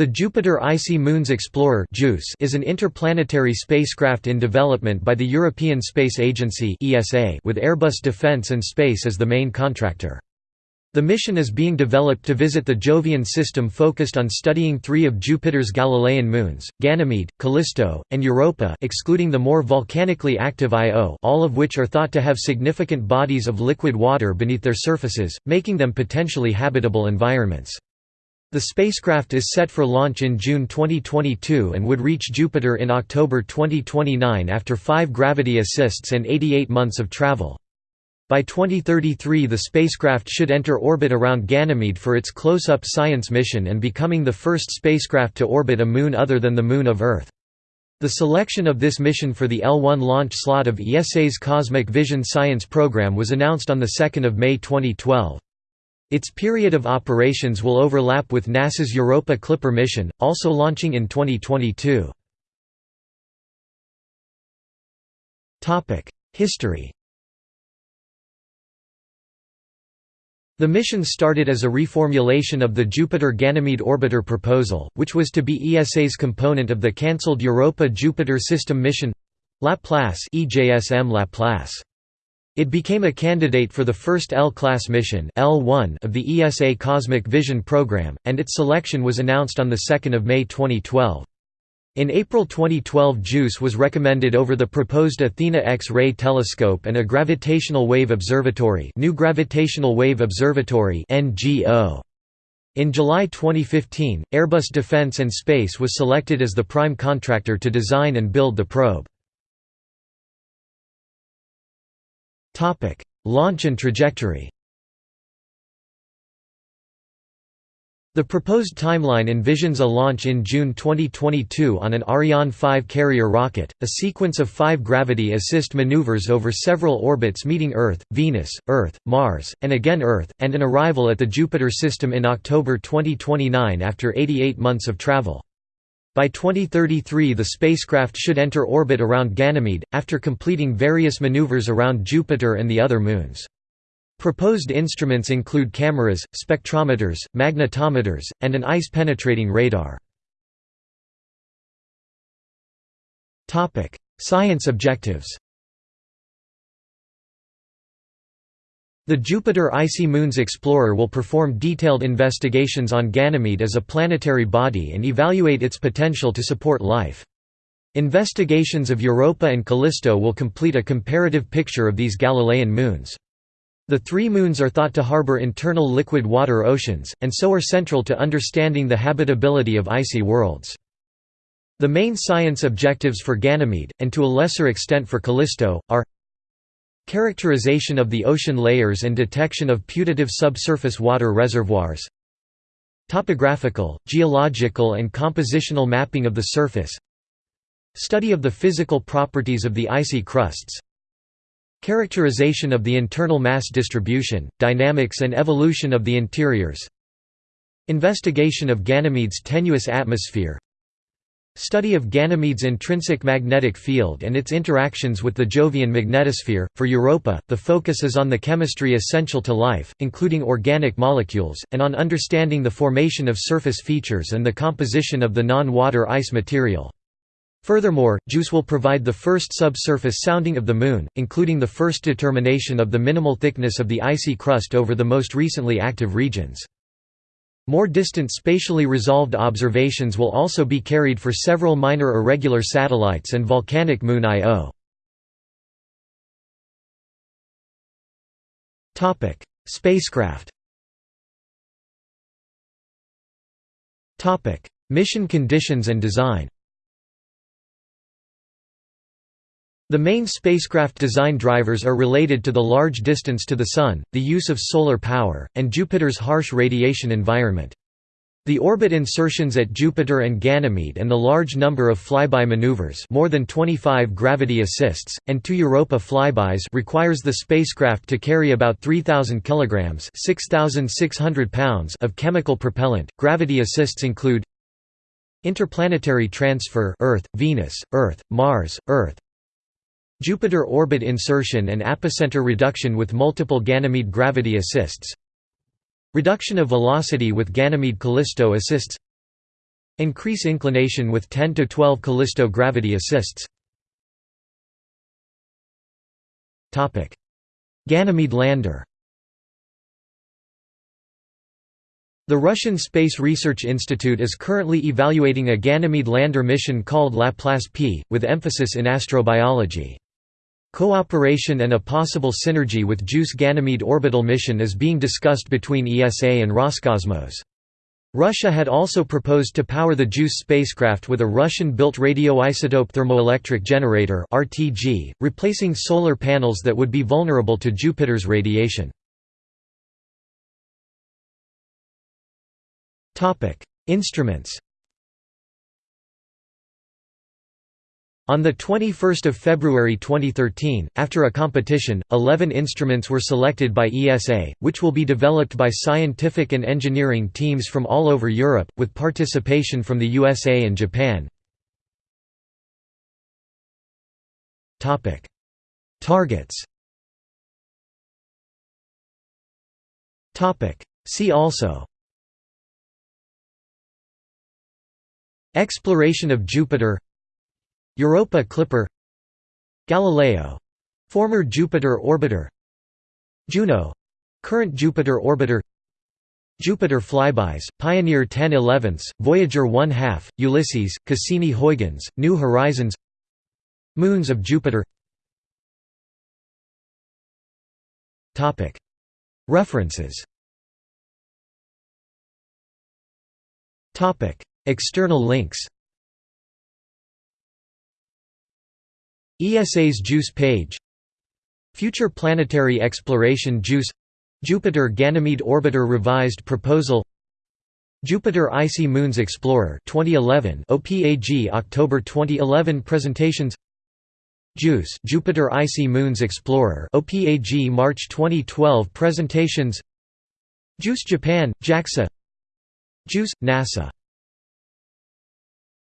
The Jupiter Icy Moons Explorer is an interplanetary spacecraft in development by the European Space Agency with Airbus Defence and Space as the main contractor. The mission is being developed to visit the Jovian system focused on studying three of Jupiter's Galilean moons, Ganymede, Callisto, and Europa excluding the more volcanically active Io all of which are thought to have significant bodies of liquid water beneath their surfaces, making them potentially habitable environments. The spacecraft is set for launch in June 2022 and would reach Jupiter in October 2029 after five gravity assists and 88 months of travel. By 2033 the spacecraft should enter orbit around Ganymede for its close-up science mission and becoming the first spacecraft to orbit a moon other than the Moon of Earth. The selection of this mission for the L1 launch slot of ESA's Cosmic Vision Science program was announced on 2 May 2012. Its period of operations will overlap with NASA's Europa Clipper mission, also launching in 2022. History The mission started as a reformulation of the Jupiter-Ganymede orbiter proposal, which was to be ESA's component of the cancelled Europa-Jupiter system mission Laplace EJSM Laplace. It became a candidate for the first L-class mission L1 of the ESA Cosmic Vision program, and its selection was announced on 2 May 2012. In April 2012 JUICE was recommended over the proposed Athena X-ray telescope and a gravitational wave observatory New Gravitational Wave Observatory NGO. In July 2015, Airbus Defence and Space was selected as the prime contractor to design and build the probe. Launch and trajectory The proposed timeline envisions a launch in June 2022 on an Ariane 5 carrier rocket, a sequence of five gravity assist maneuvers over several orbits meeting Earth, Venus, Earth, Mars, and again Earth, and an arrival at the Jupiter system in October 2029 after 88 months of travel. By 2033 the spacecraft should enter orbit around Ganymede, after completing various maneuvers around Jupiter and the other moons. Proposed instruments include cameras, spectrometers, magnetometers, and an ice-penetrating radar. Science objectives The Jupiter Icy Moons Explorer will perform detailed investigations on Ganymede as a planetary body and evaluate its potential to support life. Investigations of Europa and Callisto will complete a comparative picture of these Galilean moons. The three moons are thought to harbor internal liquid water oceans, and so are central to understanding the habitability of icy worlds. The main science objectives for Ganymede, and to a lesser extent for Callisto, are Characterization of the ocean layers and detection of putative subsurface water reservoirs. Topographical, geological and compositional mapping of the surface. Study of the physical properties of the icy crusts. Characterization of the internal mass distribution, dynamics and evolution of the interiors. Investigation of Ganymede's tenuous atmosphere Study of Ganymede's intrinsic magnetic field and its interactions with the Jovian magnetosphere. For Europa, the focus is on the chemistry essential to life, including organic molecules, and on understanding the formation of surface features and the composition of the non-water ice material. Furthermore, JUICE will provide the first subsurface sounding of the Moon, including the first determination of the minimal thickness of the icy crust over the most recently active regions. More distant spatially resolved observations will also be carried for several minor irregular satellites and volcanic moon Io Spacecraft Mission conditions and design The main spacecraft design drivers are related to the large distance to the Sun, the use of solar power, and Jupiter's harsh radiation environment. The orbit insertions at Jupiter and Ganymede and the large number of flyby maneuvers more than 25 gravity assists, and two Europa flybys requires the spacecraft to carry about 3,000 kg 6,600 pounds of chemical propellant. Gravity assists include Interplanetary transfer Earth, Venus, Earth, Mars, Earth Jupiter orbit insertion and apocenter reduction with multiple Ganymede gravity assists Reduction of velocity with Ganymede Callisto assists Increase inclination with 10 to 12 Callisto gravity assists. Topic: Ganymede lander. The Russian Space Research Institute is currently evaluating a Ganymede lander mission called Laplace P, with emphasis in astrobiology. Cooperation and a possible synergy with JUICE Ganymede orbital mission is being discussed between ESA and Roscosmos. Russia had also proposed to power the JUICE spacecraft with a Russian-built radioisotope thermoelectric generator (RTG), replacing solar panels that would be vulnerable to Jupiter's radiation. Topic: Instruments. On 21 February 2013, after a competition, 11 instruments were selected by ESA, which will be developed by scientific and engineering teams from all over Europe, with participation from the USA and Japan. Targets. See also. Exploration of Jupiter Europa Clipper Galileo — former Jupiter orbiter Juno — current Jupiter orbiter Jupiter flybys, Pioneer 10 11 Voyager 1 2 Ulysses, Cassini-Huygens, New Horizons Moons of Jupiter. References. External links ESA's JUICE page. Future Planetary Exploration JUICE. Jupiter Ganymede Orbiter Revised Proposal. Jupiter Icy Moons Explorer 2011 OPAG October 2011 presentations. JUICE Jupiter Icy Moons Explorer OPAG March 2012 presentations. JUICE Japan JAXA. JUICE NASA